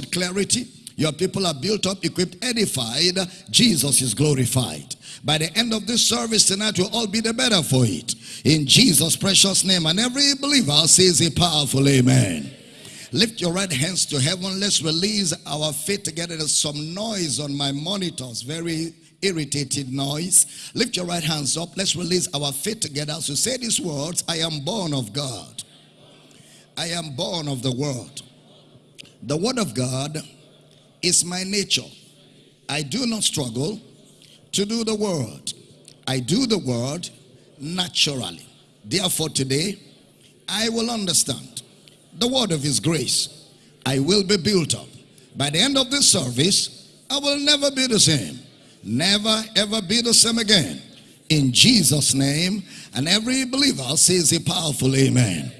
clarity. Your people are built up, equipped, edified. Jesus is glorified. By the end of this service tonight, we'll all be the better for it. In Jesus' precious name. And every believer says a powerful amen. Lift your right hands to heaven. Let's release our faith together. There's some noise on my monitors. Very irritated noise. Lift your right hands up. Let's release our faith together. So say these words I am born of God. I am born of the Word. The Word of God is my nature. I do not struggle to do the Word. I do the Word naturally. Therefore, today, I will understand the Word of His grace. I will be built up. By the end of this service, I will never be the same never ever be the same again. In Jesus' name, and every believer says a powerful amen.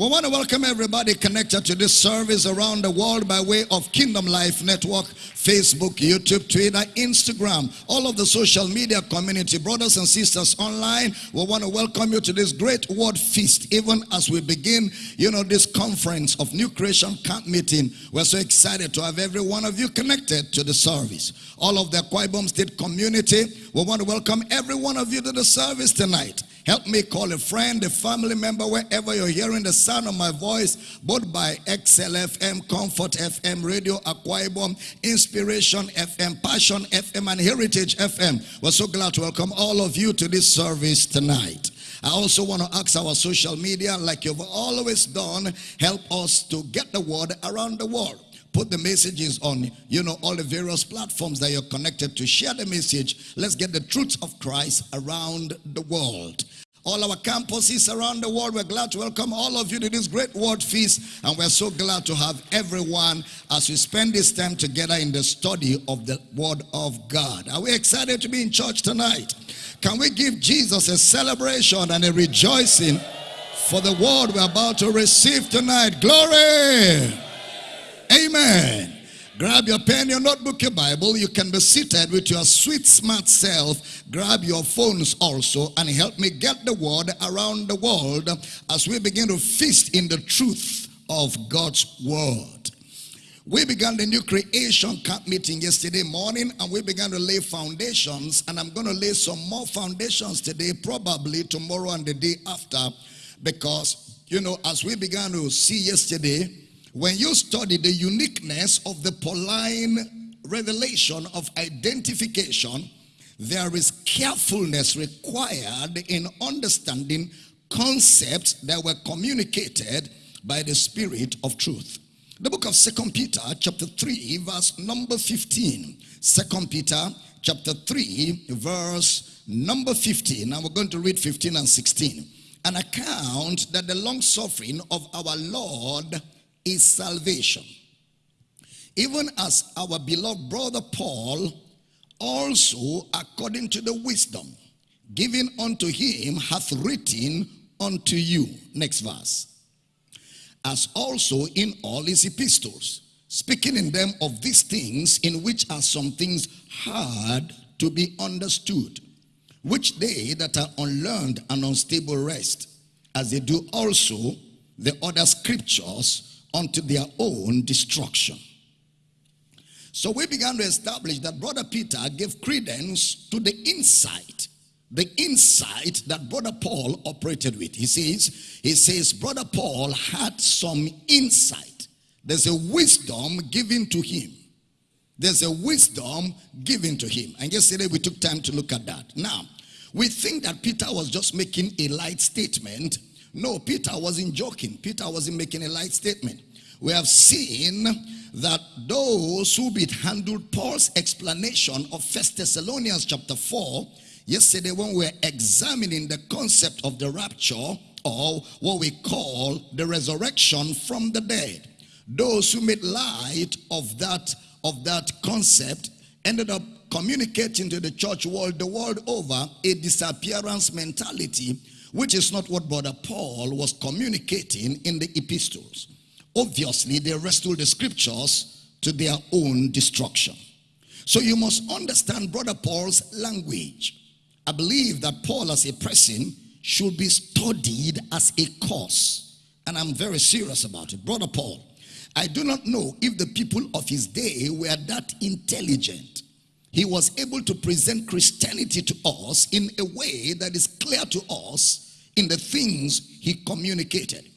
We want to welcome everybody connected to this service around the world by way of Kingdom Life Network, Facebook, YouTube, Twitter, Instagram, all of the social media community, brothers and sisters online. We want to welcome you to this great word feast, even as we begin, you know, this conference of New Creation Camp Meeting. We're so excited to have every one of you connected to the service. All of the Akwa Ibom State community, we want to welcome every one of you to the service tonight. Help me call a friend, a family member, wherever you're hearing the sound of my voice, both by XLFM, Comfort FM, Radio Akwa Ibom, Inspiration FM, Passion FM, and Heritage FM. We're so glad to welcome all of you to this service tonight. I also want to ask our social media, like you've always done, help us to get the word around the world put the messages on you know all the various platforms that you're connected to share the message let's get the truth of christ around the world all our campuses around the world. We're glad to welcome all of you to this great word feast. And we're so glad to have everyone as we spend this time together in the study of the word of God. Are we excited to be in church tonight? Can we give Jesus a celebration and a rejoicing for the word we're about to receive tonight? Glory! Amen. Grab your pen, your notebook, your Bible. You can be seated with your sweet, smart self. Grab your phones also and help me get the word around the world as we begin to feast in the truth of God's word. We began the new creation camp meeting yesterday morning and we began to lay foundations and I'm going to lay some more foundations today, probably tomorrow and the day after because, you know, as we began to see yesterday, when you study the uniqueness of the Pauline revelation of identification, there is carefulness required in understanding concepts that were communicated by the Spirit of truth. The book of Second Peter chapter 3 verse number 15. Second Peter chapter 3 verse number 15. Now we're going to read 15 and 16. An account that the long suffering of our Lord is salvation. Even as our beloved brother Paul also according to the wisdom given unto him hath written unto you. Next verse. As also in all his epistles, speaking in them of these things in which are some things hard to be understood, which they that are unlearned and unstable wrest, as they do also the other scriptures unto their own destruction. So we began to establish that Brother Peter gave credence to the insight, the insight that Brother Paul operated with. He says, he says, Brother Paul had some insight. There's a wisdom given to him. There's a wisdom given to him. And yesterday we took time to look at that. Now, we think that Peter was just making a light statement no, Peter wasn't joking. Peter wasn't making a light statement. We have seen that those who handled Paul's explanation of First Thessalonians chapter 4, yesterday when we were examining the concept of the rapture or what we call the resurrection from the dead. Those who made light of that, of that concept ended up communicating to the church world the world over a disappearance mentality which is not what Brother Paul was communicating in the epistles. Obviously, they wrestled the scriptures to their own destruction. So you must understand Brother Paul's language. I believe that Paul as a person should be studied as a course. And I'm very serious about it. Brother Paul. I do not know if the people of his day were that intelligent. He was able to present Christianity to us in a way that is clear to us in the things he communicated.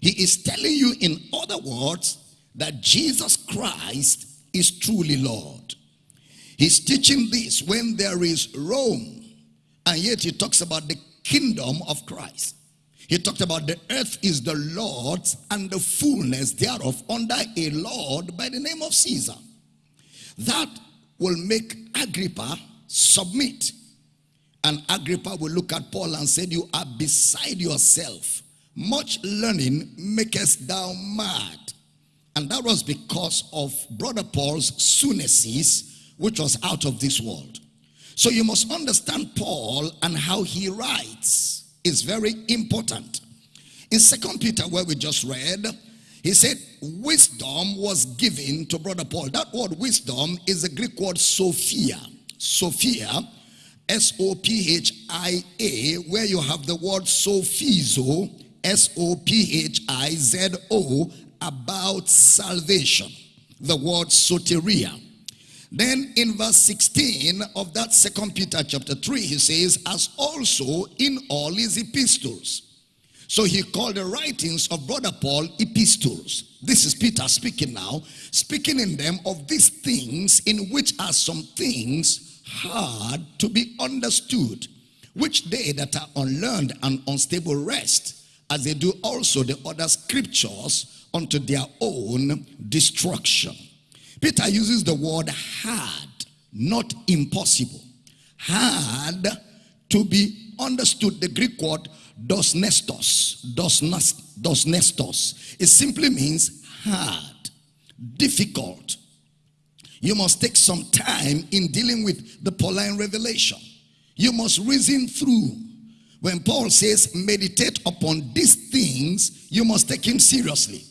He is telling you, in other words, that Jesus Christ is truly Lord. He's teaching this when there is Rome, and yet he talks about the kingdom of Christ. He talked about the earth is the Lord's and the fullness thereof under a Lord by the name of Caesar. That will make Agrippa submit. And Agrippa will look at Paul and said, You are beside yourself. Much learning makest thou mad. And that was because of Brother Paul's sunesis, which was out of this world. So you must understand Paul and how he writes is very important. In Second Peter, where we just read, he said, wisdom was given to Brother Paul. That word wisdom is a Greek word Sophia. Sophia, S-O-P-H-I-A, where you have the word Sophizo, S-O-P-H-I-Z-O, about salvation. The word soteria. Then in verse 16 of that second Peter chapter 3, he says, as also in all his epistles. So he called the writings of brother Paul epistles. This is Peter speaking now, speaking in them of these things in which are some things hard to be understood, which they that are unlearned and unstable wrest, as they do also the other scriptures unto their own destruction. Peter uses the word hard, not impossible. Hard to be understood. The Greek word dos nestos, dos, dos nestos. It simply means hard, difficult. You must take some time in dealing with the Pauline revelation. You must reason through. When Paul says meditate upon these things, you must take him seriously.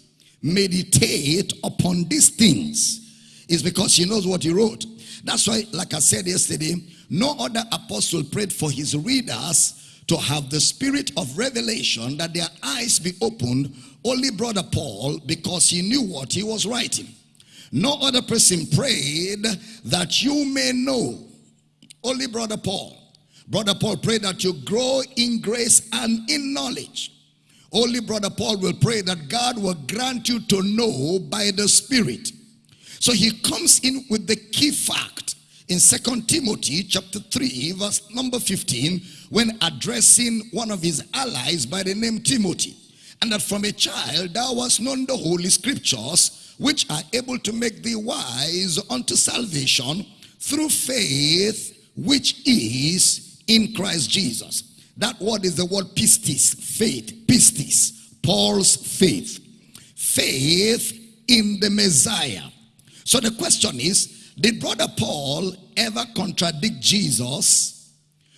Meditate upon these things is because he knows what he wrote. That's why, like I said yesterday, no other apostle prayed for his readers to have the spirit of revelation that their eyes be opened. Only brother Paul, because he knew what he was writing. No other person prayed that you may know. Only brother Paul. Brother Paul prayed that you grow in grace and in knowledge. Only brother Paul will pray that God will grant you to know by the Spirit. So he comes in with the key fact in Second Timothy chapter 3 verse number 15 when addressing one of his allies by the name Timothy. And that from a child thou hast known the holy scriptures which are able to make thee wise unto salvation through faith which is in Christ Jesus. That word is the word pistis, faith, pistis, Paul's faith. Faith in the Messiah. So the question is, did brother Paul ever contradict Jesus?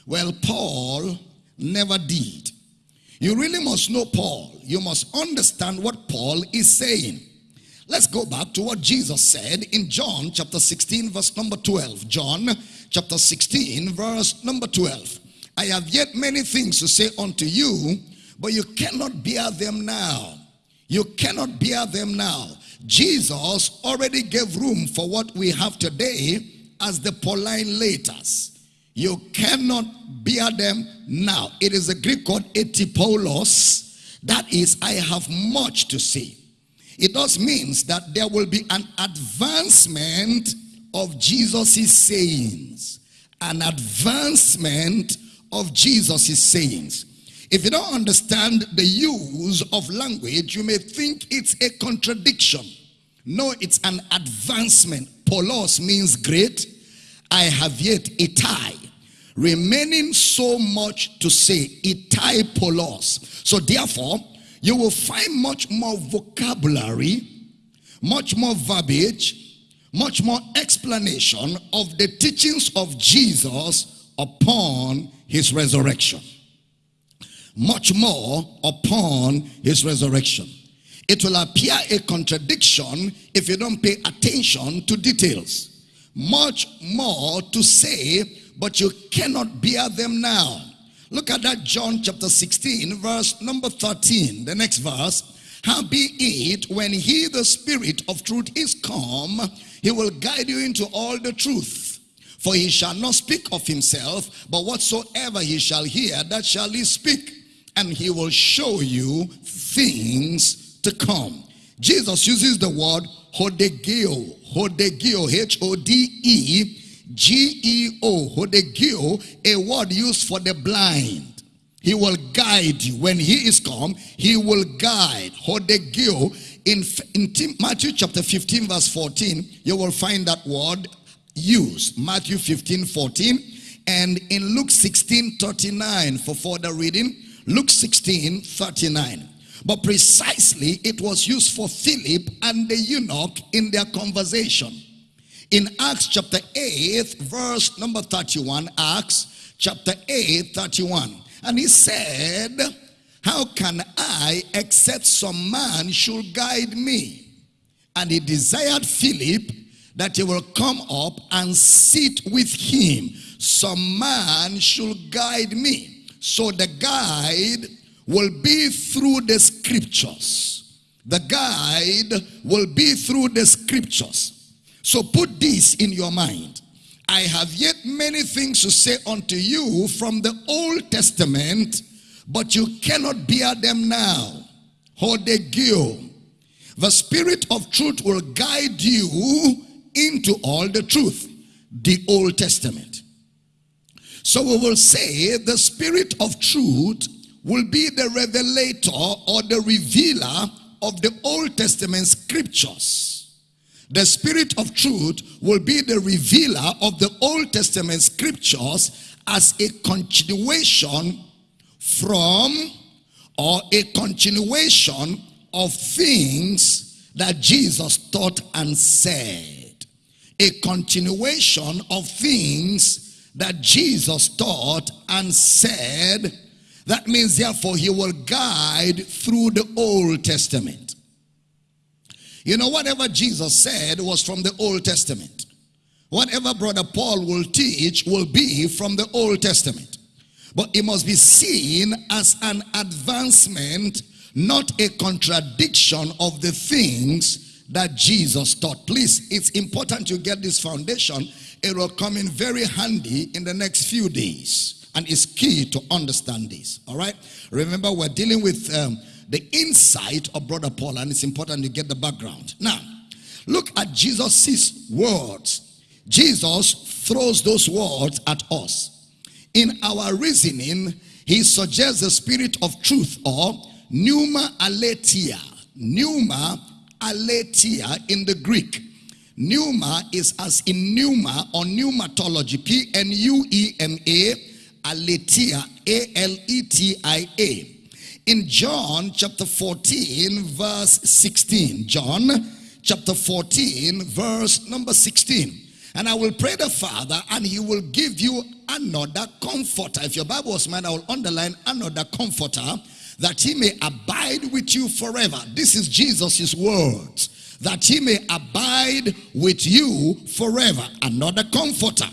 Well, Paul never did. You really must know Paul. You must understand what Paul is saying. Let's go back to what Jesus said in John chapter 16 verse number 12. John chapter 16 verse number 12. I have yet many things to say unto you, but you cannot bear them now. You cannot bear them now. Jesus already gave room for what we have today as the Pauline letters. You cannot bear them now. It is a Greek word etipolos. That is, I have much to say. It does means that there will be an advancement of Jesus' sayings. An advancement of Jesus' sayings. If you don't understand the use of language, you may think it's a contradiction. No, it's an advancement. Polos means great. I have yet itai. Remaining so much to say, itai polos. So therefore, you will find much more vocabulary, much more verbiage, much more explanation of the teachings of Jesus upon his resurrection much more upon his resurrection. It will appear a contradiction if you don't pay attention to details. Much more to say, but you cannot bear them now. Look at that John chapter 16 verse number 13. The next verse. How be it when he, the Spirit of truth, is come, he will guide you into all the truth. For he shall not speak of himself, but whatsoever he shall hear, that shall he speak. And he will show you things to come. Jesus uses the word hodegeo, hodegeo, H-O-D-E-G-E-O, hodegeo, a word used for the blind. He will guide you. When he is come, he will guide. Hodegeo. In, in Matthew chapter 15 verse 14, you will find that word used. Matthew 15, 14. And in Luke 16, 39 for further reading. Luke 16, 39. But precisely it was used for Philip and the eunuch in their conversation. In Acts chapter 8, verse number 31, Acts chapter 8, 31. And he said, How can I, except some man should guide me? And he desired Philip that he will come up and sit with him. Some man should guide me. So the guide will be through the scriptures. The guide will be through the scriptures. So put this in your mind. I have yet many things to say unto you from the Old Testament, but you cannot bear them now. Hodegeo. The Spirit of truth will guide you into all the truth. The Old Testament. So we will say the Spirit of truth will be the revelator or the revealer of the Old Testament scriptures. The Spirit of truth will be the revealer of the Old Testament scriptures as a continuation from or a continuation of things that Jesus taught and said. A continuation of things that Jesus taught and said. That means therefore he will guide through the Old Testament. You know, whatever Jesus said was from the Old Testament. Whatever Brother Paul will teach will be from the Old Testament. But it must be seen as an advancement, not a contradiction of the things that Jesus taught. Please, it's important you get this foundation. It will come in very handy in the next few days. And it's key to understand this. All right? Remember, we're dealing with um, the insight of Brother Paul, and it's important to get the background. Now, look at Jesus' words. Jesus throws those words at us. In our reasoning, he suggests the spirit of truth or pneuma aletheia. Pneuma aletheia in the Greek. Pneuma is as in pneuma or pneumatology, P-N-U-E-M-A, aletheia, A-L-E-T-I-A in John chapter 14 verse 16. John chapter 14 verse number 16. And I will pray the Father and he will give you another comforter. If your Bible was mine, I will underline another comforter that he may abide with you forever. This is Jesus' words. That he may abide with you forever. Another comforter.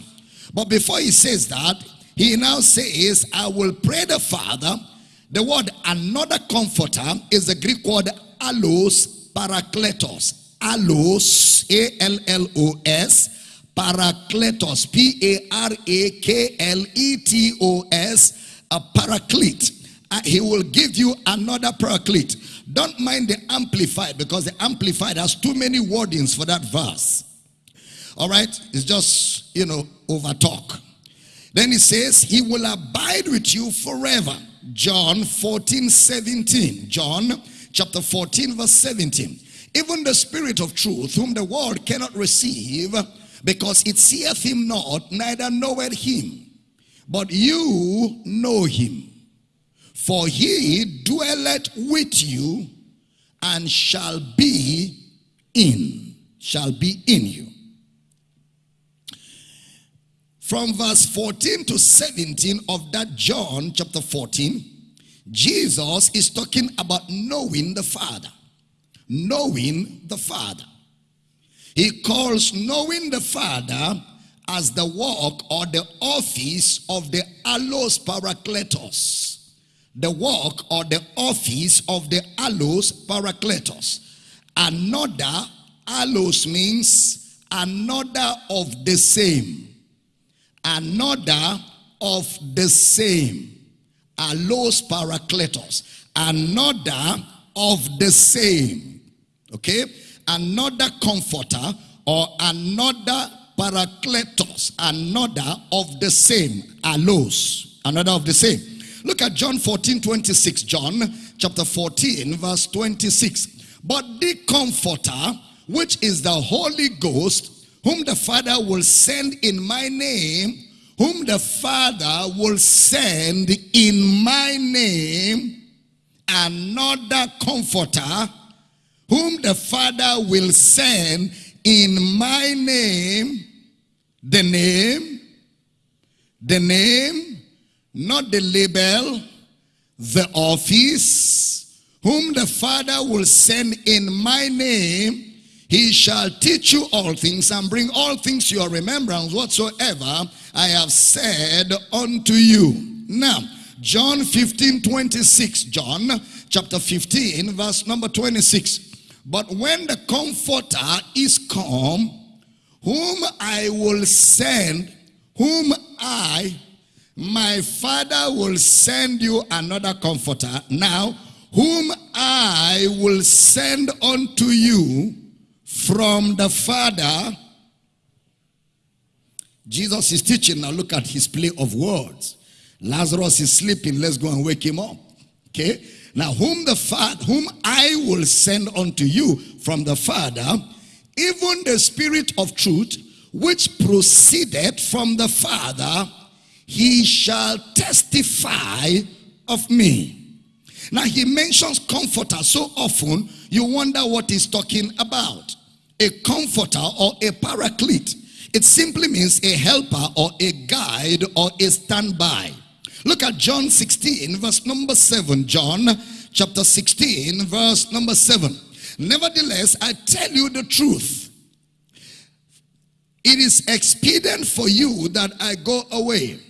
But before he says that, he now says, I will pray the Father the word another comforter is the Greek word allos parakletos. Allos, A-L-L-O-S, parakletos, P-A-R-A-K-L-E-T-O-S, a paraclete. Uh, he will give you another paraclete. Don't mind the amplified because the amplified has too many wordings for that verse. All right? It's just, you know, over talk. Then he says, he will abide with you forever. John 14, 17. John chapter 14, verse 17. Even the Spirit of truth, whom the world cannot receive, because it seeth him not, neither knoweth him. But you know him. For he dwelleth with you and shall be in, shall be in you. From verse 14 to 17 of that John chapter 14, Jesus is talking about knowing the Father. Knowing the Father. He calls knowing the Father as the work or the office of the allos parakletos. The work or the office of the allos parakletos. Another, allos means another of the same. Another of the same. Allos parakletos. Another of the same. Okay? Another comforter or another parakletos. Another of the same. Allos. Another of the same. Look at John 14, 26. John chapter 14, verse 26. But the comforter, which is the Holy Ghost, whom the Father will send in my name, whom the Father will send in my name, another comforter, whom the Father will send in my name, the name, the name, not the label, the office, whom the Father will send in my name, he shall teach you all things and bring all things to your remembrance whatsoever I have said unto you. Now, John 15, 26. John chapter 15, verse number 26. But when the comforter is come, whom I will send, whom I my father will send you another comforter now, whom I will send unto you from the Father. Jesus is teaching. Now look at his play of words. Lazarus is sleeping. Let's go and wake him up. Okay. Now whom the Father, whom I will send unto you from the Father, even the Spirit of truth, which proceeded from the Father, he shall testify of me. Now he mentions comforter so often, you wonder what he's talking about. A comforter or a paraclete. It simply means a helper or a guide or a standby. Look at John 16 verse number 7. John chapter 16 verse number 7. Nevertheless, I tell you the truth. It is expedient for you that I go away.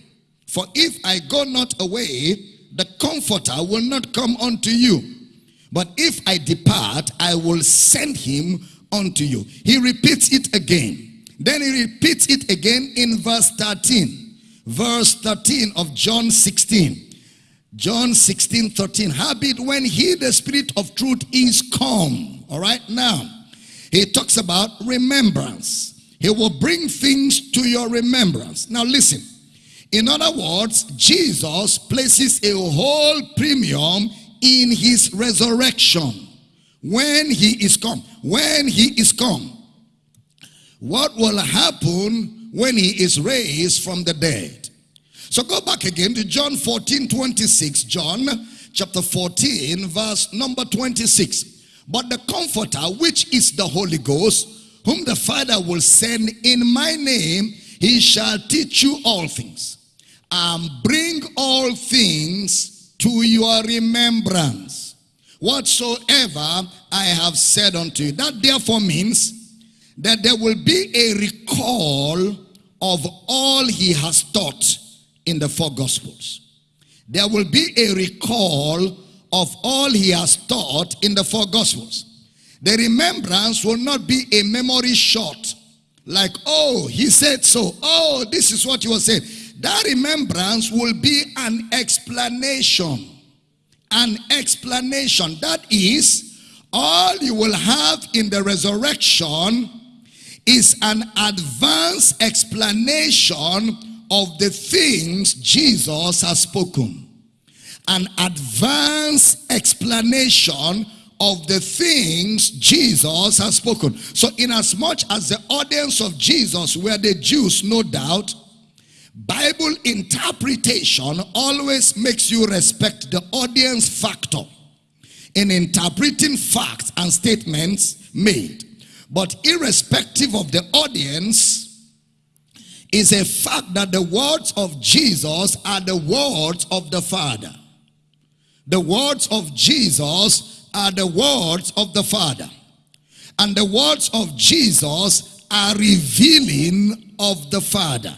For if I go not away, the comforter will not come unto you. But if I depart, I will send him unto you. He repeats it again. Then he repeats it again in verse 13. Verse 13 of John 16. John 16, 13. Habit when he, the spirit of truth, is come. All right, now, he talks about remembrance. He will bring things to your remembrance. Now listen. In other words, Jesus places a whole premium in his resurrection. When he is come. When he is come. What will happen when he is raised from the dead? So go back again to John 14, 26. John chapter 14, verse number 26. But the Comforter, which is the Holy Ghost, whom the Father will send in my name, he shall teach you all things and bring all things to your remembrance. Whatsoever I have said unto you. That therefore means that there will be a recall of all he has taught in the four gospels. There will be a recall of all he has taught in the four gospels. The remembrance will not be a memory shot. Like, oh, he said so. Oh, this is what he was saying. That remembrance will be an explanation. An explanation. That is, all you will have in the resurrection is an advanced explanation of the things Jesus has spoken. An advanced explanation of the things Jesus has spoken. So in as much as the audience of Jesus were the Jews, no doubt, Bible interpretation always makes you respect the audience factor in interpreting facts and statements made. But irrespective of the audience, is a fact that the words of Jesus are the words of the Father. The words of Jesus are the words of the Father. And the words of Jesus are revealing of the Father.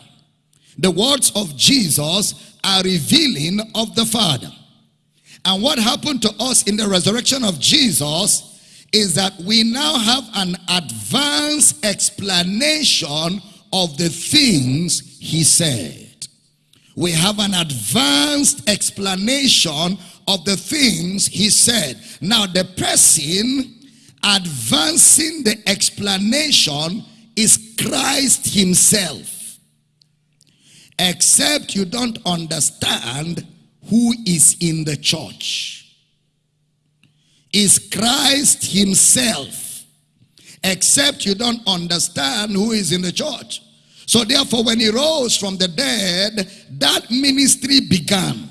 The words of Jesus are revealing of the Father. And what happened to us in the resurrection of Jesus is that we now have an advanced explanation of the things he said. We have an advanced explanation of the things he said. Now the person advancing the explanation is Christ himself. Except you don't understand who is in the church. Is Christ himself. Except you don't understand who is in the church. So therefore when he rose from the dead, that ministry began.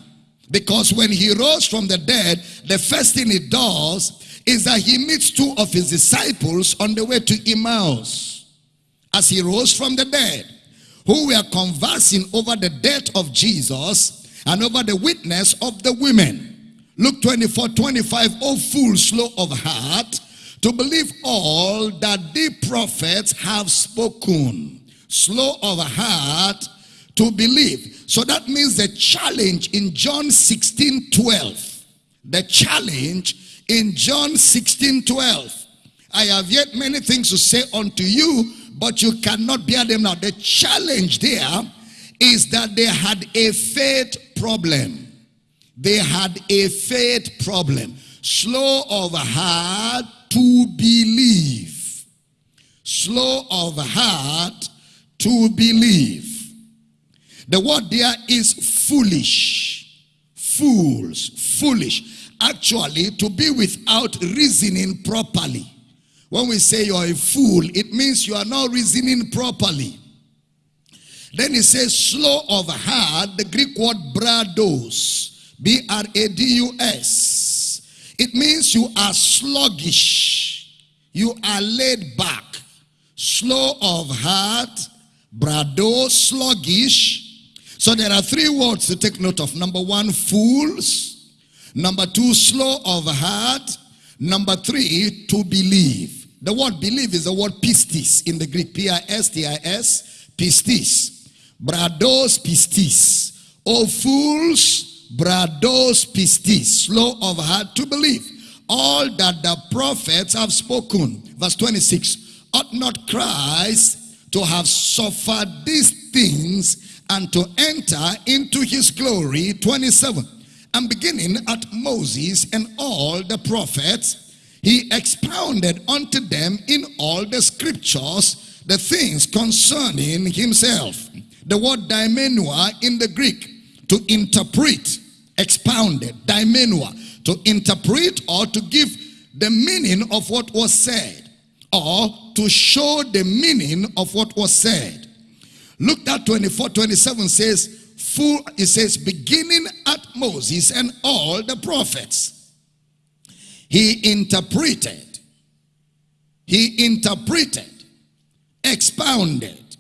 Because when he rose from the dead, the first thing he does is that he meets two of his disciples on the way to Emmaus. As he rose from the dead, who were conversing over the death of Jesus and over the witness of the women. Luke 24, 25, O fool, slow of heart, to believe all that the prophets have spoken. Slow of heart to believe. So that means the challenge in John 16, 12. The challenge in John 16, 12. I have yet many things to say unto you, but you cannot bear them now. The challenge there is that they had a faith problem. They had a faith problem. Slow of heart to believe. Slow of heart to believe. The word there is foolish. Fools. Foolish. Actually, to be without reasoning properly. When we say you're a fool, it means you are not reasoning properly. Then he says slow of heart, the Greek word brados, B-R-A-D-U-S. It means you are sluggish. You are laid back. Slow of heart, brado, sluggish. So there are three words to take note of. Number one, fools. Number two, slow of heart. Number three, to believe. The word believe is the word pistis in the Greek. P-I-S-T-I-S, pistis. Brados pistis. O fools, brados pistis. Slow of heart to believe. All that the prophets have spoken. Verse 26. Ought not Christ to have suffered these things and to enter into his glory. 27. And beginning at Moses and all the prophets, he expounded unto them in all the scriptures the things concerning himself. The word dimenua in the Greek, to interpret, expounded, dimenua, to interpret or to give the meaning of what was said, or to show the meaning of what was said. Luke that 24, 27 says, full, it says, beginning at Moses and all the prophets. He interpreted. He interpreted. Expounded.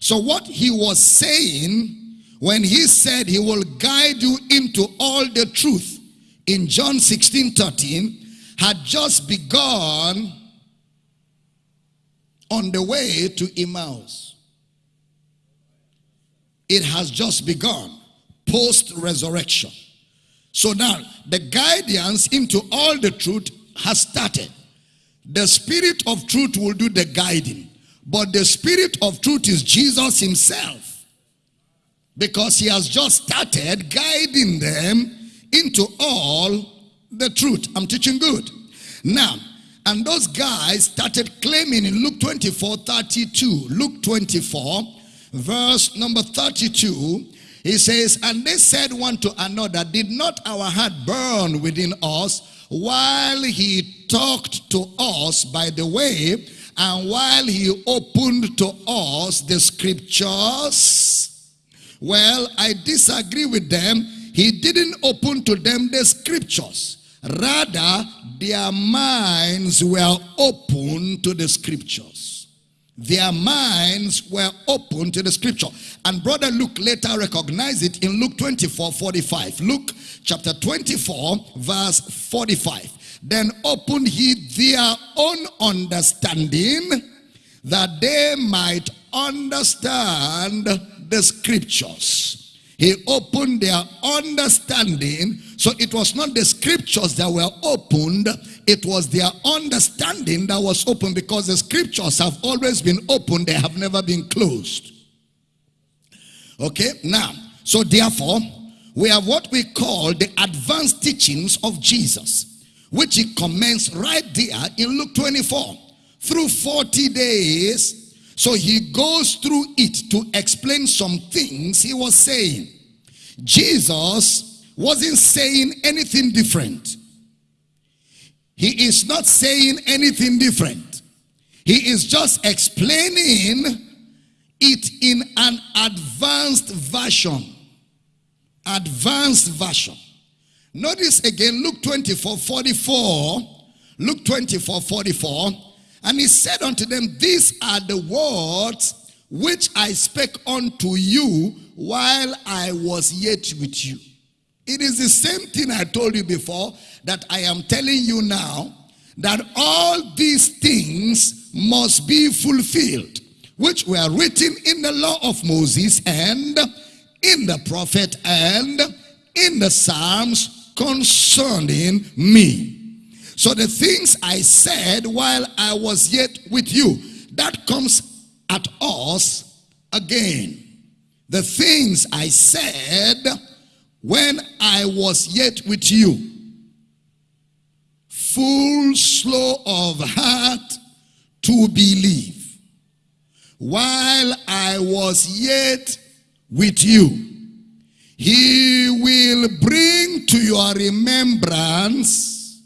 So what he was saying when he said he will guide you into all the truth in John 16, 13 had just begun on the way to Emmaus. It has just begun post-resurrection. So now the guidance into all the truth has started. The spirit of truth will do the guiding. But the spirit of truth is Jesus himself. Because he has just started guiding them into all the truth. I'm teaching good. Now, and those guys started claiming in Luke 24, 32. Luke 24, verse number 32. He says, and they said one to another, did not our heart burn within us while he talked to us by the way and while he opened to us the scriptures? Well, I disagree with them. He didn't open to them the scriptures. Rather, their minds were open to the scriptures. Their minds were open to the scripture. And brother Luke later recognized it in Luke 24, 45. Luke chapter 24, verse 45. Then opened he their own understanding that they might understand the scriptures. He opened their understanding. So it was not the scriptures that were opened, it was their understanding that was open because the scriptures have always been open, they have never been closed. Okay, now, so therefore, we have what we call the advanced teachings of Jesus, which he commenced right there in Luke 24 through 40 days so he goes through it to explain some things he was saying. Jesus wasn't saying anything different. He is not saying anything different. He is just explaining it in an advanced version. Advanced version. Notice again Luke 24, 44. Luke 24, 44. And he said unto them, These are the words which I spake unto you while I was yet with you. It is the same thing I told you before that I am telling you now that all these things must be fulfilled, which were written in the law of Moses and in the prophet and in the Psalms concerning me. So the things I said while I was yet with you, that comes at us again. The things I said when I was yet with you. Full slow of heart to believe. While I was yet with you. He will bring to your remembrance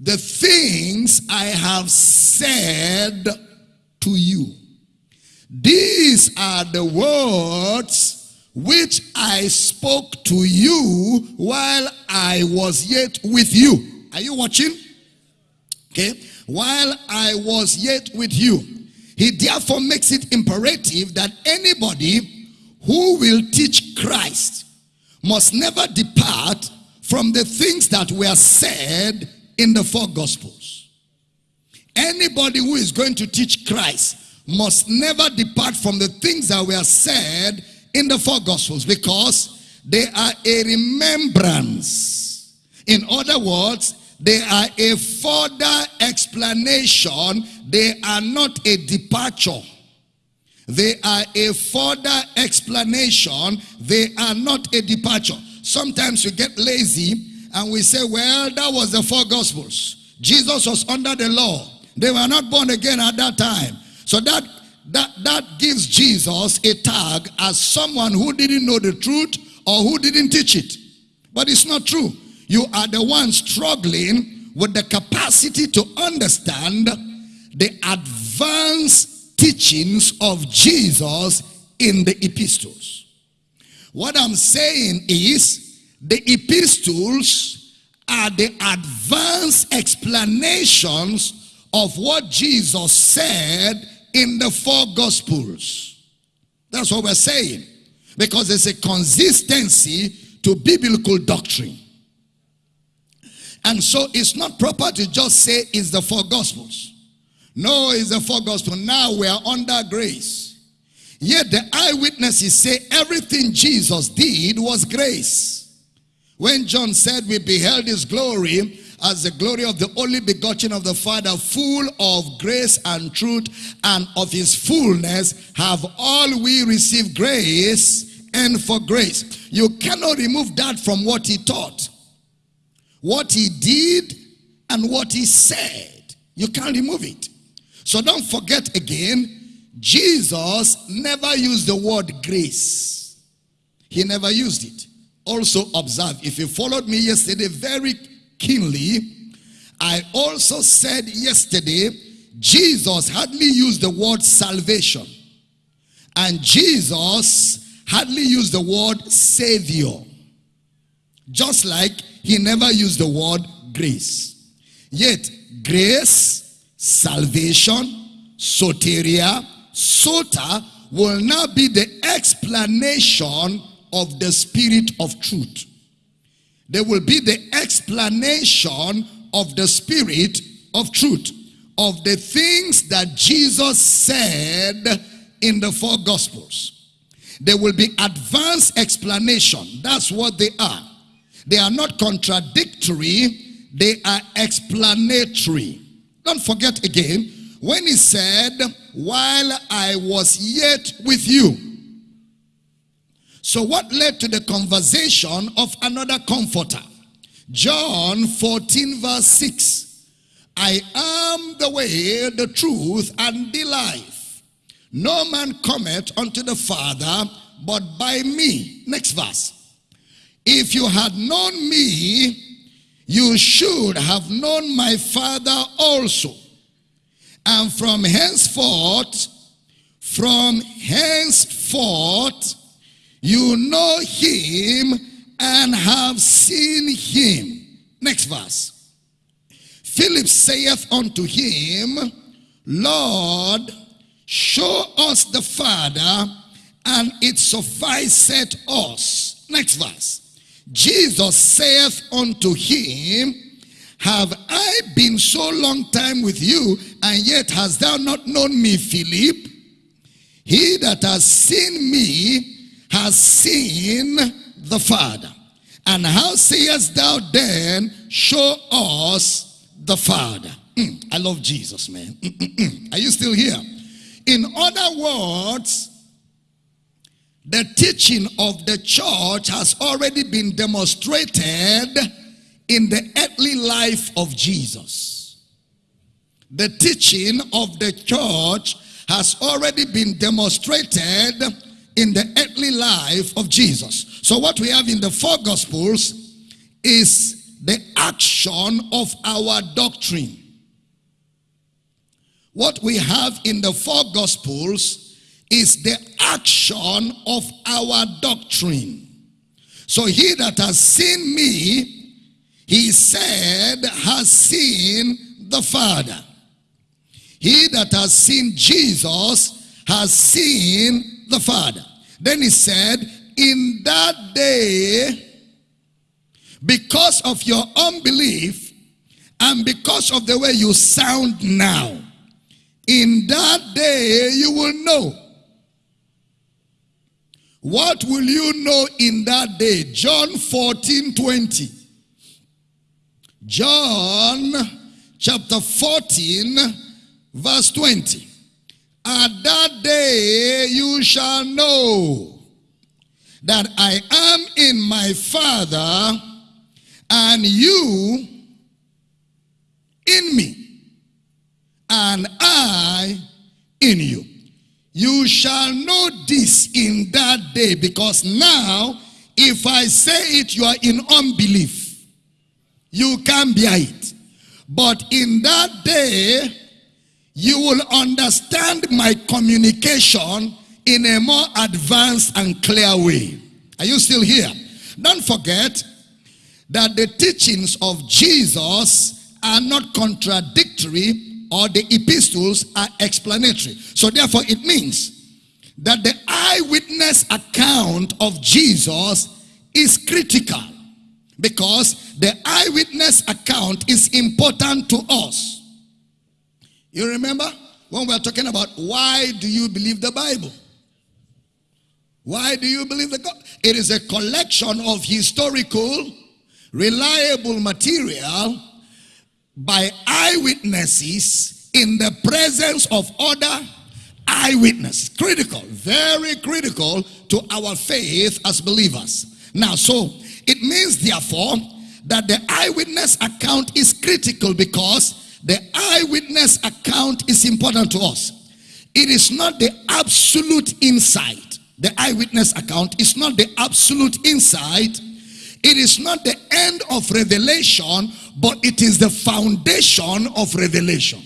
the things I have said to you. These are the words which I spoke to you while I was yet with you. Are you watching? Okay. While I was yet with you. He therefore makes it imperative that anybody who will teach Christ must never depart from the things that were said in the four gospels. Anybody who is going to teach Christ must never depart from the things that were said in the four gospels because they are a remembrance. In other words, they are a further explanation. They are not a departure. They are a further explanation. They are not a departure. Sometimes we get lazy and we say, well, that was the four gospels. Jesus was under the law. They were not born again at that time. So that that that gives Jesus a tag as someone who didn't know the truth or who didn't teach it. But it's not true. You are the one struggling with the capacity to understand the advanced teachings of Jesus in the epistles. What I'm saying is the epistles are the advanced explanations of what Jesus said in the four gospels. That's what we're saying. Because there's a consistency to biblical doctrine. And so it's not proper to just say it's the four gospels. No, it's the four gospels. Now we are under grace. Yet the eyewitnesses say everything Jesus did was grace. When John said we beheld his glory as the glory of the only begotten of the Father, full of grace and truth, and of his fullness have all we received grace and for grace. You cannot remove that from what he taught. What he did and what he said. You can't remove it. So don't forget again, Jesus never used the word grace. He never used it also observe, if you followed me yesterday very keenly, I also said yesterday, Jesus hardly used the word salvation. And Jesus hardly used the word savior. Just like he never used the word grace. Yet, grace, salvation, soteria, sota will now be the explanation of the spirit of truth. There will be the explanation of the spirit of truth, of the things that Jesus said in the four gospels. There will be advanced explanation. That's what they are. They are not contradictory, they are explanatory. Don't forget again, when he said, while I was yet with you. So what led to the conversation of another comforter? John 14 verse 6. I am the way, the truth, and the life. No man cometh unto the Father but by me. Next verse. If you had known me, you should have known my Father also. And from henceforth, from henceforth, you know him and have seen him. Next verse. Philip saith unto him, Lord, show us the Father, and it sufficeth us. Next verse. Jesus saith unto him, Have I been so long time with you, and yet hast thou not known me, Philip? He that has seen me has seen the Father. And how sayest thou then, show us the Father? Mm, I love Jesus, man. Mm, mm, mm. Are you still here? In other words, the teaching of the church has already been demonstrated in the earthly life of Jesus. The teaching of the church has already been demonstrated in the earthly life of Jesus. So what we have in the four gospels is the action of our doctrine. What we have in the four gospels is the action of our doctrine. So he that has seen me, he said, has seen the Father. He that has seen Jesus has seen the Father. Then he said, in that day, because of your unbelief and because of the way you sound now, in that day you will know. What will you know in that day? John 14, 20. John chapter 14, verse 20. At that day you shall know that I am in my Father and you in me and I in you. You shall know this in that day because now if I say it you are in unbelief. You can't bear it. But in that day you will understand my communication in a more advanced and clear way. Are you still here? Don't forget that the teachings of Jesus are not contradictory or the epistles are explanatory. So therefore it means that the eyewitness account of Jesus is critical because the eyewitness account is important to us. You remember when we are talking about why do you believe the Bible? Why do you believe the God? It is a collection of historical, reliable material by eyewitnesses in the presence of other eyewitnesses. Critical, very critical to our faith as believers. Now, so it means therefore that the eyewitness account is critical because the eyewitness account is important to us. It is not the absolute insight. The eyewitness account is not the absolute insight. It is not the end of revelation, but it is the foundation of revelation.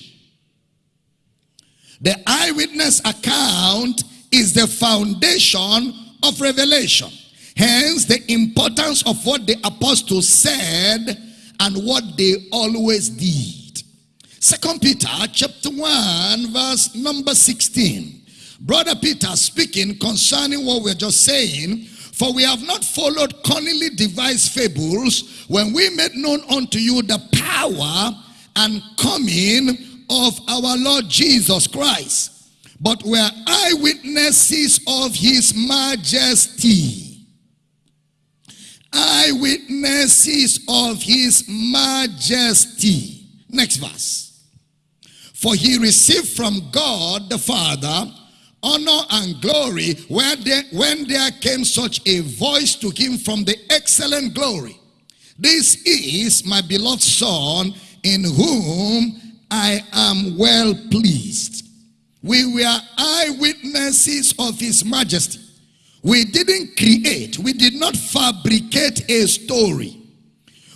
The eyewitness account is the foundation of revelation. Hence, the importance of what the apostles said and what they always did. Second Peter chapter 1 verse number 16. Brother Peter speaking concerning what we're just saying. For we have not followed cunningly devised fables when we made known unto you the power and coming of our Lord Jesus Christ. but were eyewitnesses of his majesty. Eyewitnesses of his majesty. Next verse. For he received from God the Father honor and glory where there, when there came such a voice to him from the excellent glory. This is my beloved Son in whom I am well pleased. We were eyewitnesses of his majesty. We didn't create, we did not fabricate a story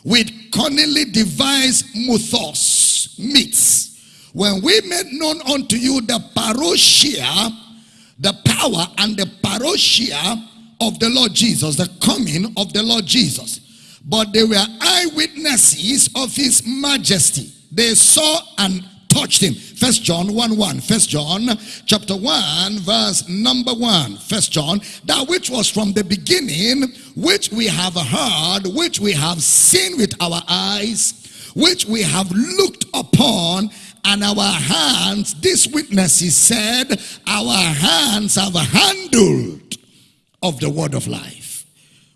with cunningly devised mythos, myths. When we made known unto you the parousia, the power and the parousia of the Lord Jesus, the coming of the Lord Jesus. But they were eyewitnesses of his majesty. They saw and touched him. First John 1 1. First John chapter 1, verse number 1. First John, that which was from the beginning, which we have heard, which we have seen with our eyes, which we have looked upon, and our hands, this witnesses said, our hands have handled of the word of life.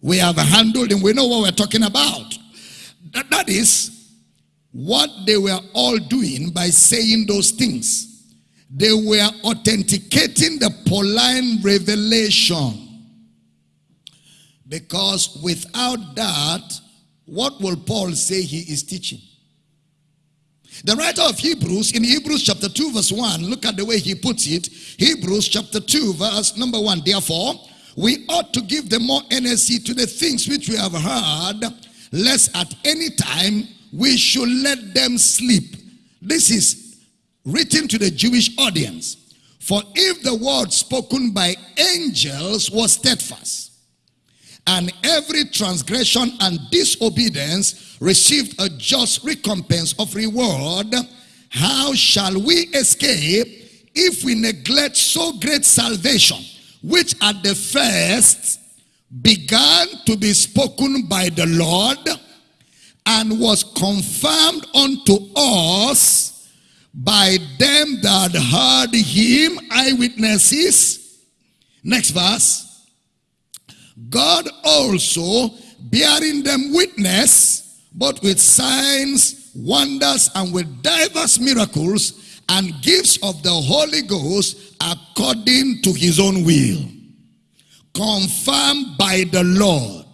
We have handled and we know what we're talking about. that, that is what they were all doing by saying those things. They were authenticating the Pauline revelation. Because without that, what will Paul say he is teaching? The writer of Hebrews in Hebrews chapter 2 verse 1, look at the way he puts it. Hebrews chapter 2 verse number 1. Therefore, we ought to give the more energy to the things which we have heard, lest at any time we should let them sleep. This is written to the Jewish audience. For if the word spoken by angels was steadfast, and every transgression and disobedience received a just recompense of reward, how shall we escape if we neglect so great salvation, which at the first began to be spoken by the Lord and was confirmed unto us by them that heard him, eyewitnesses. Next verse. God also bearing them witness, but with signs, wonders, and with diverse miracles and gifts of the Holy Ghost according to his own will. Confirmed by the Lord.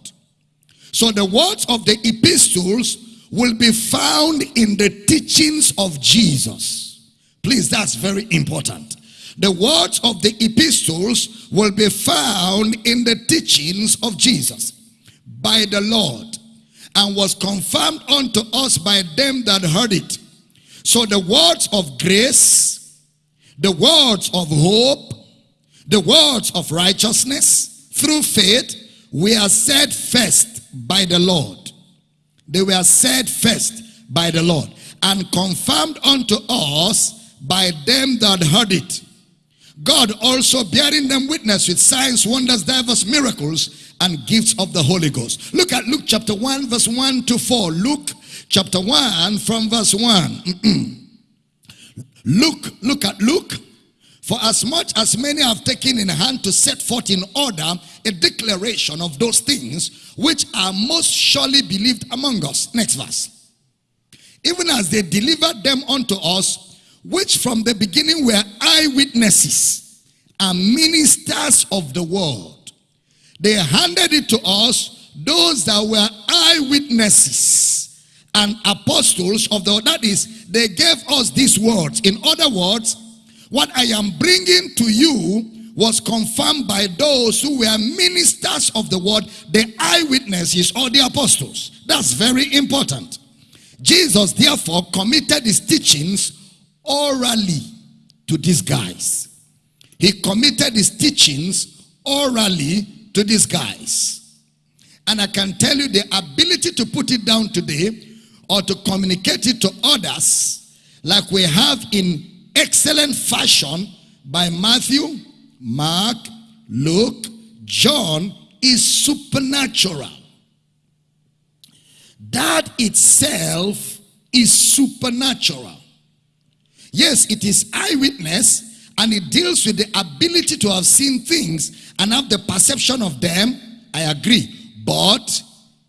So the words of the epistles will be found in the teachings of Jesus. Please, that's very important. The words of the epistles will be found in the teachings of Jesus by the Lord and was confirmed unto us by them that heard it. So the words of grace, the words of hope, the words of righteousness through faith were said first by the Lord. They were said first by the Lord and confirmed unto us by them that heard it. God also bearing them witness with signs, wonders, diverse miracles, and gifts of the Holy Ghost. Look at Luke chapter 1, verse 1 to 4. Luke chapter 1 from verse 1. look, look at Luke. For as much as many have taken in hand to set forth in order a declaration of those things which are most surely believed among us. Next verse. Even as they delivered them unto us which from the beginning were eyewitnesses and ministers of the word. They handed it to us, those that were eyewitnesses and apostles of the that is they gave us these words. In other words what i am bringing to you was confirmed by those who were ministers of the word the eyewitnesses or the apostles. That's very important. Jesus therefore committed his teachings orally to these guys. He committed his teachings orally to these guys. And I can tell you the ability to put it down today or to communicate it to others like we have in excellent fashion by Matthew, Mark, Luke, John is supernatural. That itself is supernatural. Yes, it is eyewitness and it deals with the ability to have seen things and have the perception of them, I agree. But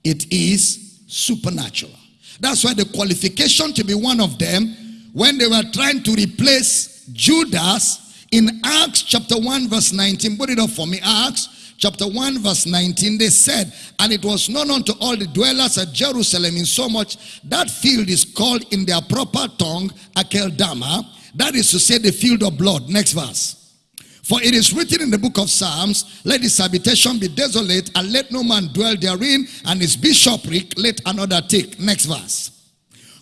it is supernatural. That's why the qualification to be one of them, when they were trying to replace Judas in Acts chapter 1 verse 19, put it up for me, Acts chapter 1 verse 19, they said, and it was known unto all the dwellers at Jerusalem in so much that field is called in their proper tongue Akeldama, that is to say the field of blood. Next verse. For it is written in the book of Psalms, let his habitation be desolate, and let no man dwell therein, and his bishopric let another take. Next verse.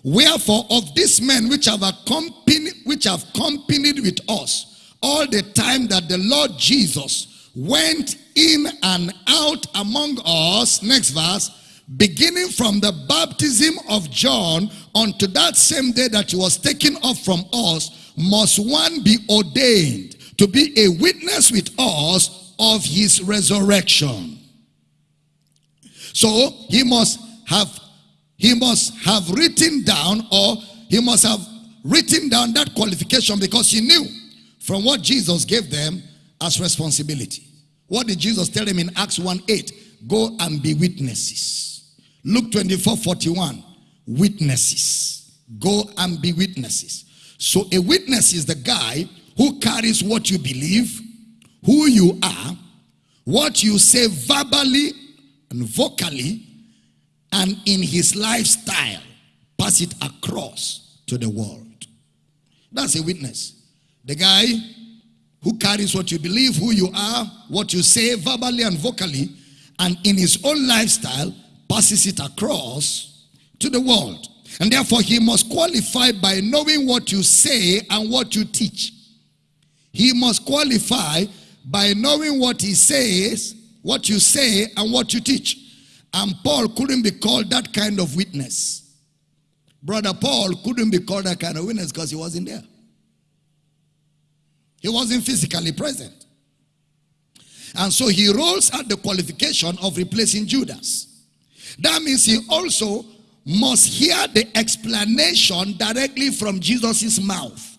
Wherefore of these men which have accompanied, which have accompanied with us all the time that the Lord Jesus went in and out among us, next verse, beginning from the baptism of John unto that same day that he was taken off from us, must one be ordained to be a witness with us of his resurrection. So he must have he must have written down or he must have written down that qualification because he knew from what Jesus gave them as responsibility. What did Jesus tell them in Acts 1 8? Go and be witnesses. Luke 24 41. Witnesses. Go and be witnesses. So a witness is the guy who carries what you believe, who you are, what you say verbally and vocally, and in his lifestyle, pass it across to the world. That's a witness. The guy who carries what you believe, who you are, what you say verbally and vocally, and in his own lifestyle, passes it across to the world. And therefore, he must qualify by knowing what you say and what you teach. He must qualify by knowing what he says, what you say, and what you teach. And Paul couldn't be called that kind of witness. Brother Paul couldn't be called that kind of witness because he wasn't there. He wasn't physically present. And so he rolls out the qualification of replacing Judas. That means he also must hear the explanation directly from Jesus' mouth.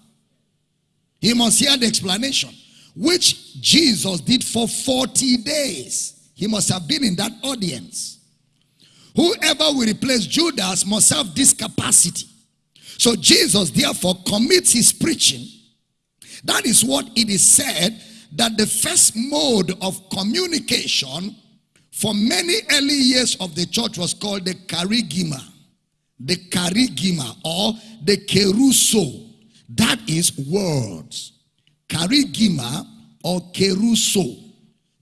He must hear the explanation, which Jesus did for 40 days. He must have been in that audience. Whoever will replace Judas must have this capacity. So Jesus therefore commits his preaching. That is what it is said that the first mode of communication for many early years of the church was called the kerygma. The kerygma or the keruso. That is words. Kerygma or keruso.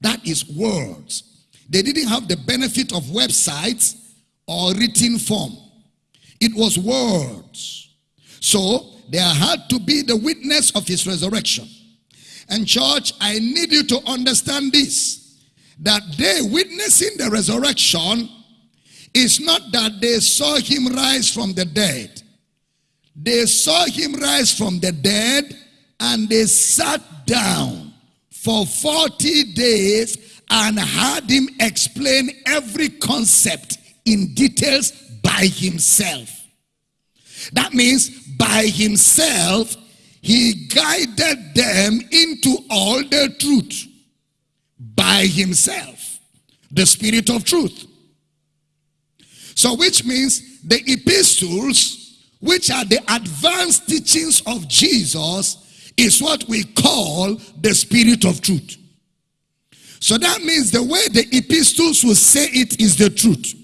That is words. They didn't have the benefit of websites or written form. It was words. So there had to be the witness of his resurrection. And church, I need you to understand this. That they witnessing the resurrection is not that they saw him rise from the dead. They saw him rise from the dead and they sat down for 40 days and had him explain every concept in details by himself. That means by himself, he guided them into all the truth. By himself. The spirit of truth. So which means the epistles which are the advanced teachings of Jesus, is what we call the spirit of truth. So that means the way the epistles will say it is the truth.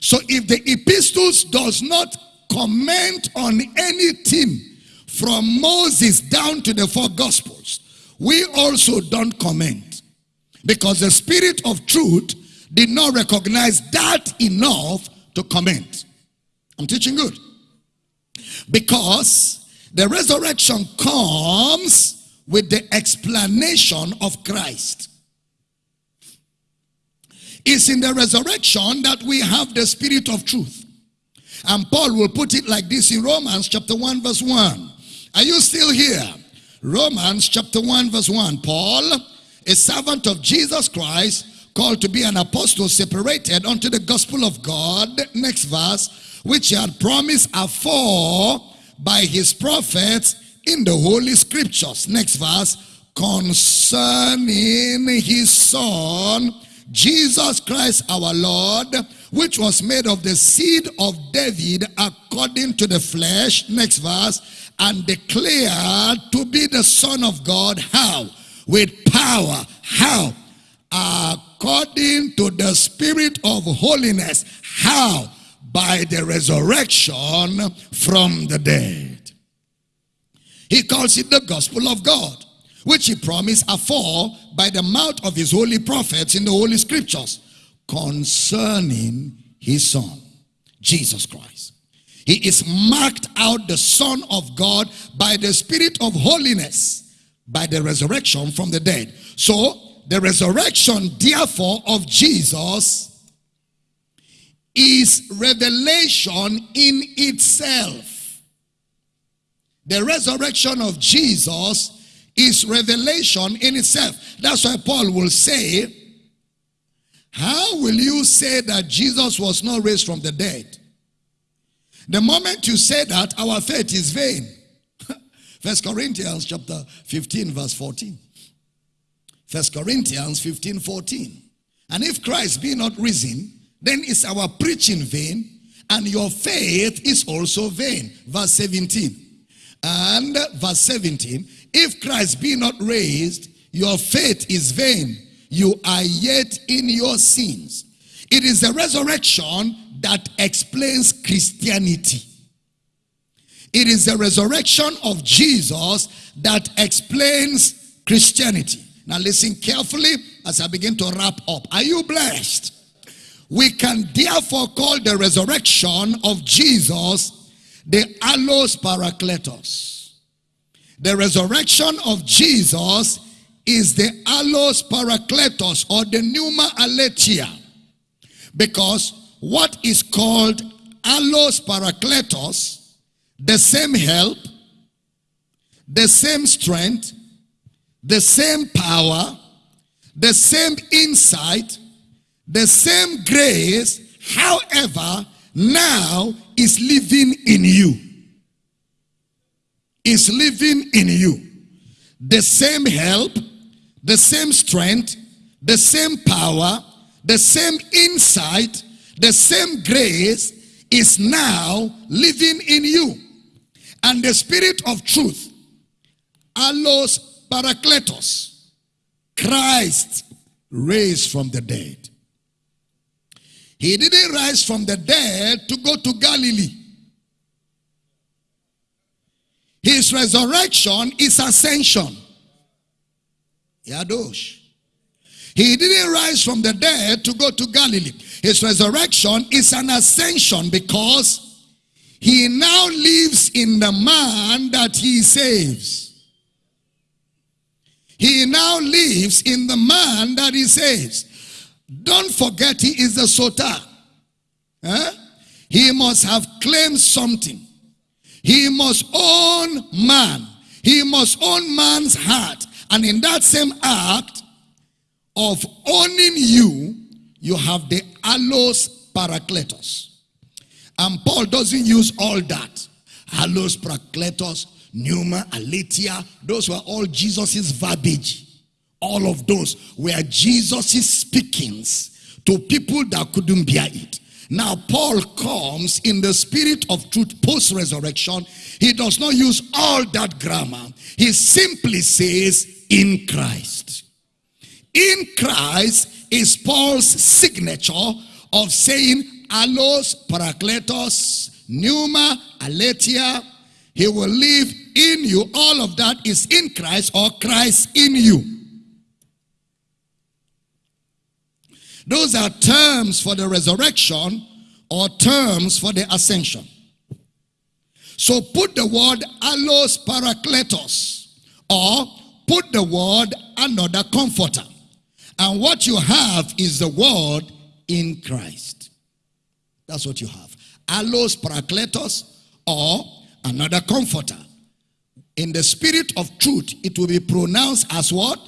So if the epistles does not comment on anything from Moses down to the four gospels, we also don't comment. Because the spirit of truth did not recognize that enough to comment. I'm teaching good. Because the resurrection comes with the explanation of Christ. It's in the resurrection that we have the spirit of truth. And Paul will put it like this in Romans chapter 1 verse 1. Are you still here? Romans chapter 1 verse 1. Paul, a servant of Jesus Christ, called to be an apostle separated unto the gospel of God. Next verse which he had promised afore by his prophets in the Holy Scriptures. Next verse. Concerning his son, Jesus Christ our Lord, which was made of the seed of David according to the flesh. Next verse. And declared to be the Son of God. How? With power. How? According to the Spirit of holiness. How? By the resurrection from the dead. He calls it the gospel of God, which he promised afore by the mouth of his holy prophets in the holy scriptures concerning his son, Jesus Christ. He is marked out the son of God by the spirit of holiness, by the resurrection from the dead. So the resurrection therefore of Jesus is revelation in itself. The resurrection of Jesus is revelation in itself. That's why Paul will say, how will you say that Jesus was not raised from the dead? The moment you say that, our faith is vain. First Corinthians chapter 15 verse 14. First Corinthians 15 14. And if Christ be not risen, then is our preaching vain, and your faith is also vain. Verse 17. And verse 17, if Christ be not raised, your faith is vain. You are yet in your sins. It is the resurrection that explains Christianity. It is the resurrection of Jesus that explains Christianity. Now listen carefully as I begin to wrap up. Are you blessed? We can therefore call the resurrection of Jesus the allos parakletos. The resurrection of Jesus is the allos parakletos or the pneuma aletheia. Because what is called allos parakletos, the same help, the same strength, the same power, the same insight, the same grace, however, now is living in you. Is living in you. The same help, the same strength, the same power, the same insight, the same grace is now living in you. And the spirit of truth, allos parakletos, Christ raised from the dead. He didn't rise from the dead to go to Galilee. His resurrection is ascension. Yadosh. He didn't rise from the dead to go to Galilee. His resurrection is an ascension because he now lives in the man that he saves. He now lives in the man that he saves. Don't forget he is the soter. Eh? He must have claimed something. He must own man. He must own man's heart. And in that same act of owning you, you have the allos parakletos. And Paul doesn't use all that. Allos parakletos, pneuma, aletheia, those were all Jesus's verbiage. All of those were Jesus' speakings to people that couldn't bear it. Now, Paul comes in the spirit of truth post resurrection. He does not use all that grammar, he simply says, in Christ. In Christ is Paul's signature of saying, Allos, Parakletos, Pneuma, Aletheia. He will live in you. All of that is in Christ or Christ in you. Those are terms for the resurrection or terms for the ascension. So put the word allos parakletos or put the word another comforter. And what you have is the word in Christ. That's what you have. Allos parakletos or another comforter. In the spirit of truth, it will be pronounced as what?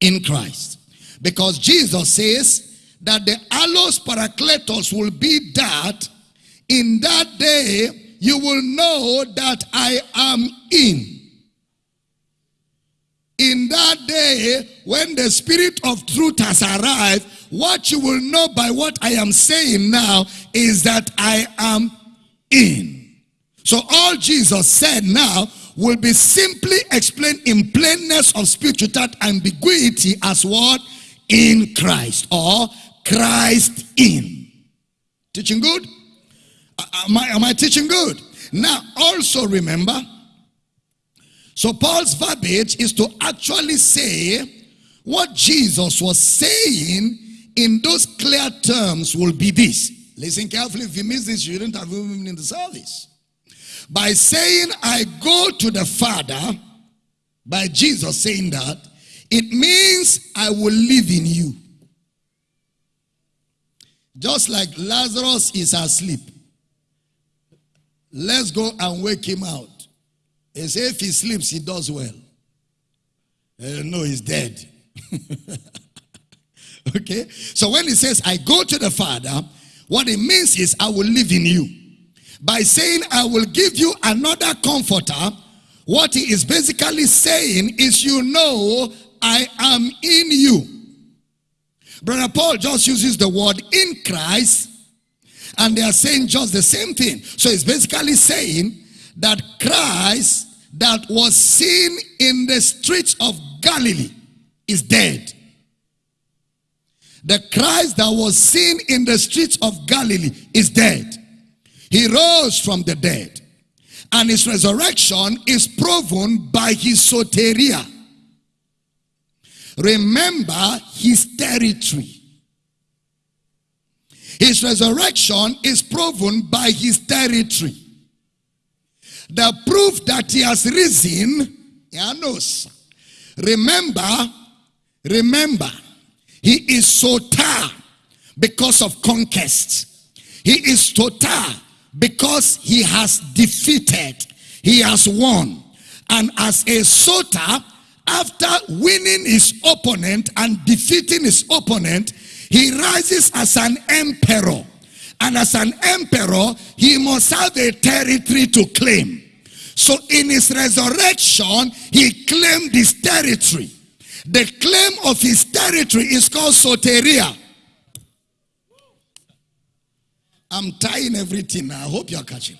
In Christ. Because Jesus says, that the allos parakletos will be that in that day you will know that I am in. In that day, when the Spirit of truth has arrived, what you will know by what I am saying now is that I am in. So all Jesus said now will be simply explained in plainness of speech without ambiguity as what? In Christ or Christ in. Teaching good? Am I, am I teaching good? Now also remember, so Paul's verbiage is to actually say what Jesus was saying in those clear terms will be this. Listen carefully. If you miss this, you didn't have even in the service. By saying, I go to the Father, by Jesus saying that, it means I will live in you. Just like Lazarus is asleep. Let's go and wake him out. He says if he sleeps, he does well. Uh, no, he's dead. okay? So when he says, I go to the Father, what it means is, I will live in you. By saying, I will give you another comforter, what he is basically saying is, you know, I am in you. Brother Paul just uses the word in Christ, and they are saying just the same thing. So it's basically saying that Christ that was seen in the streets of Galilee is dead. The Christ that was seen in the streets of Galilee is dead. He rose from the dead. And his resurrection is proven by his soteria. Remember his territory. His resurrection is proven by his territory. The proof that he has risen, knows. Remember, remember, he is soter because of conquest. He is soter because he has defeated. He has won. And as a soter, after winning his opponent and defeating his opponent, he rises as an emperor. And as an emperor, he must have a territory to claim. So in his resurrection, he claimed his territory. The claim of his territory is called soteria. I'm tying everything now. I hope you're catching.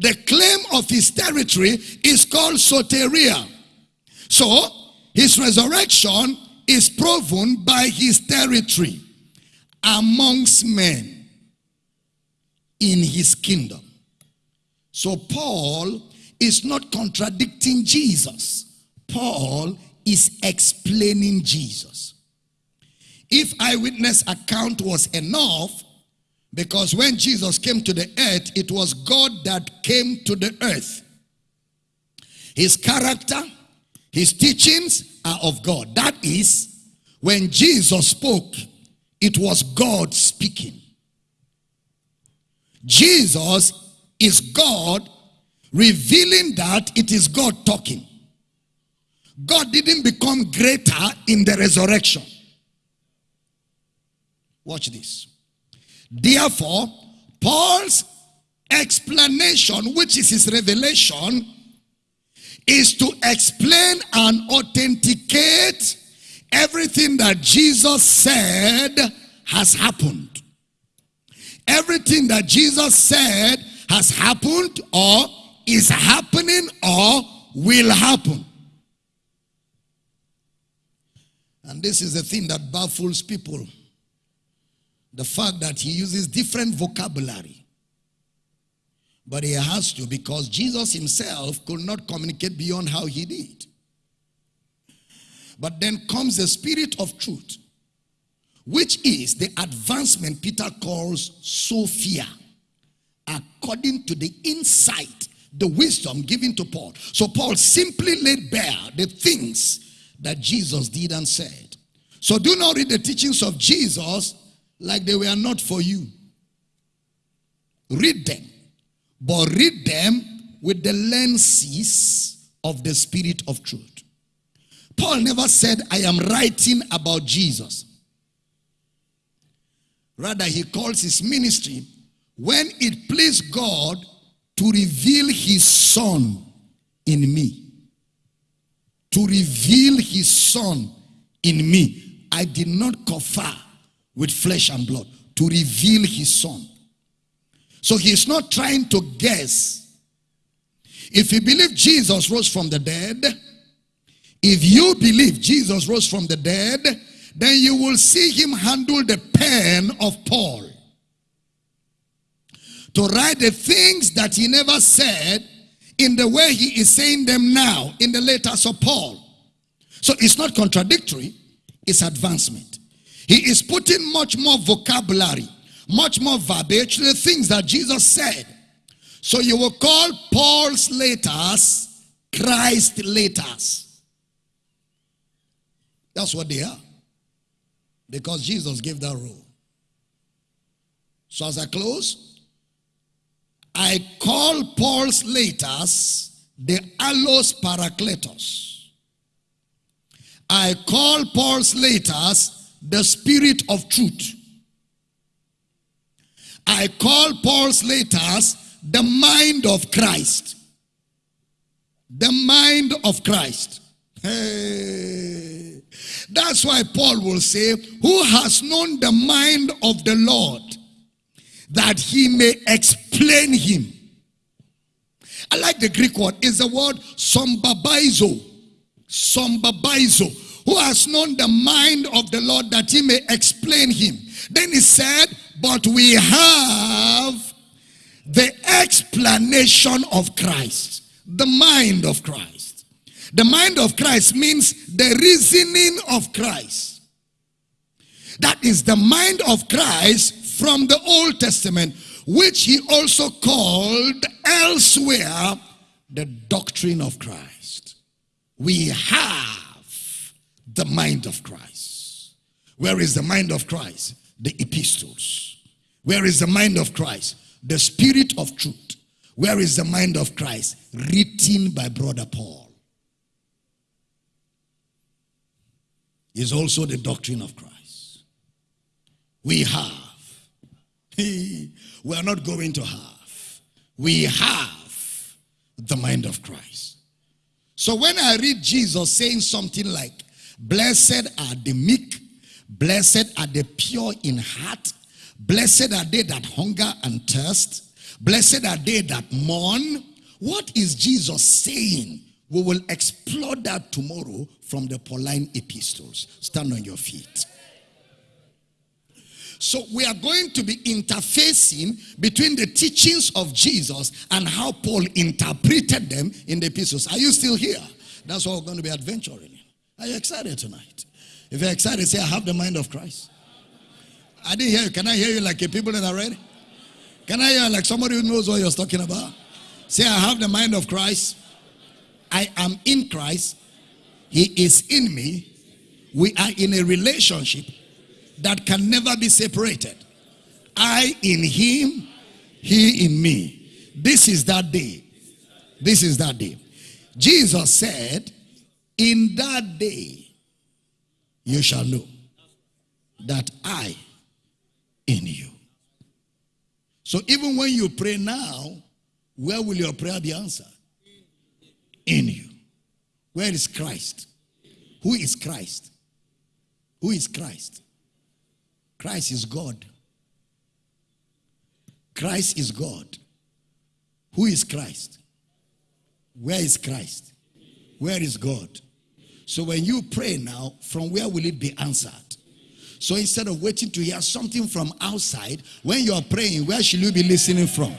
The claim of his territory is called soteria. So, his resurrection is proven by his territory amongst men in his kingdom. So Paul is not contradicting Jesus. Paul is explaining Jesus. If eyewitness account was enough, because when Jesus came to the earth, it was God that came to the earth. His character, his teachings are of God. That is, when Jesus spoke, it was God speaking. Jesus is God revealing that it is God talking. God didn't become greater in the resurrection. Watch this. Therefore, Paul's explanation, which is his revelation, is to explain and authenticate everything that Jesus said has happened. Everything that Jesus said has happened or is happening or will happen. And this is the thing that baffles people. The fact that he uses different vocabulary. But he has to because Jesus himself could not communicate beyond how he did. But then comes the spirit of truth, which is the advancement Peter calls Sophia according to the insight, the wisdom given to Paul. So Paul simply laid bare the things that Jesus did and said. So do not read the teachings of Jesus like they were not for you. Read them, but read them with the lenses of the spirit of truth. Paul never said, I am writing about Jesus. Rather, he calls his ministry when it pleased God to reveal his son in me. to reveal his son in me. I did not confer with flesh and blood to reveal his son. So he's not trying to guess. If you believe Jesus rose from the dead, if you believe Jesus rose from the dead, then you will see him handle the pen of Paul to write the things that he never said in the way he is saying them now in the letters of Paul. So it's not contradictory, it's advancement. He is putting much more vocabulary, much more verbiage to the things that Jesus said. So you will call Paul's letters Christ letters. That's what they are. Because Jesus gave that rule. So as I close, I call Paul's letters the allos parakletos. I call Paul's letters the spirit of truth. I call Paul's letters the mind of Christ. The mind of Christ. Hey. That's why Paul will say, Who has known the mind of the Lord that he may explain him? I like the Greek word, is the word sombabaizo. Sombabaizo. Who has known the mind of the Lord that he may explain him. Then he said, But we have the explanation of Christ, the mind of Christ. The mind of Christ means the reasoning of Christ. That is the mind of Christ from the Old Testament, which he also called elsewhere the doctrine of Christ. We have the mind of Christ. Where is the mind of Christ? The epistles. Where is the mind of Christ? The spirit of truth. Where is the mind of Christ? Written by Brother Paul. Is also the doctrine of Christ. We have. we are not going to have. We have the mind of Christ. So when I read Jesus saying something like, Blessed are the meek, blessed are the pure in heart, Blessed are they that hunger and thirst. Blessed are they that mourn. What is Jesus saying? We will explore that tomorrow from the Pauline epistles. Stand on your feet. So we are going to be interfacing between the teachings of Jesus and how Paul interpreted them in the epistles. Are you still here? That's what we're going to be adventuring Are you excited tonight? If you're excited, say, I have the mind of Christ. I didn't hear you. Can I hear you like a people that are ready? Can I hear like somebody who knows what you're talking about? Say, I have the mind of Christ. I am in Christ. He is in me. We are in a relationship that can never be separated. I in him, he in me. This is that day. This is that day. Jesus said, In that day, you shall know that I in you. So even when you pray now, where will your prayer be answered? In you. Where is Christ? Who is Christ? Who is Christ? Christ is God. Christ is God. Who is Christ? Where is Christ? Where is God? So when you pray now, from where will it be answered? So instead of waiting to hear something from outside, when you are praying, where should you be listening from?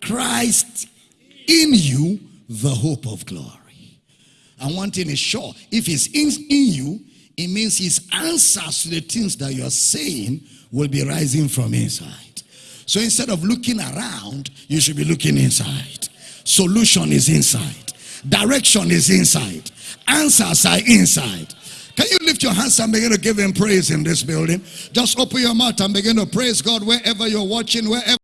Christ in you, the hope of glory. And one thing is sure if He's in, in you, it means His answers to the things that you're saying will be rising from inside. So instead of looking around, you should be looking inside. Solution is inside, direction is inside, answers are inside. Can you lift your hands and begin to give him praise in this building? Just open your mouth and begin to praise God wherever you're watching, wherever.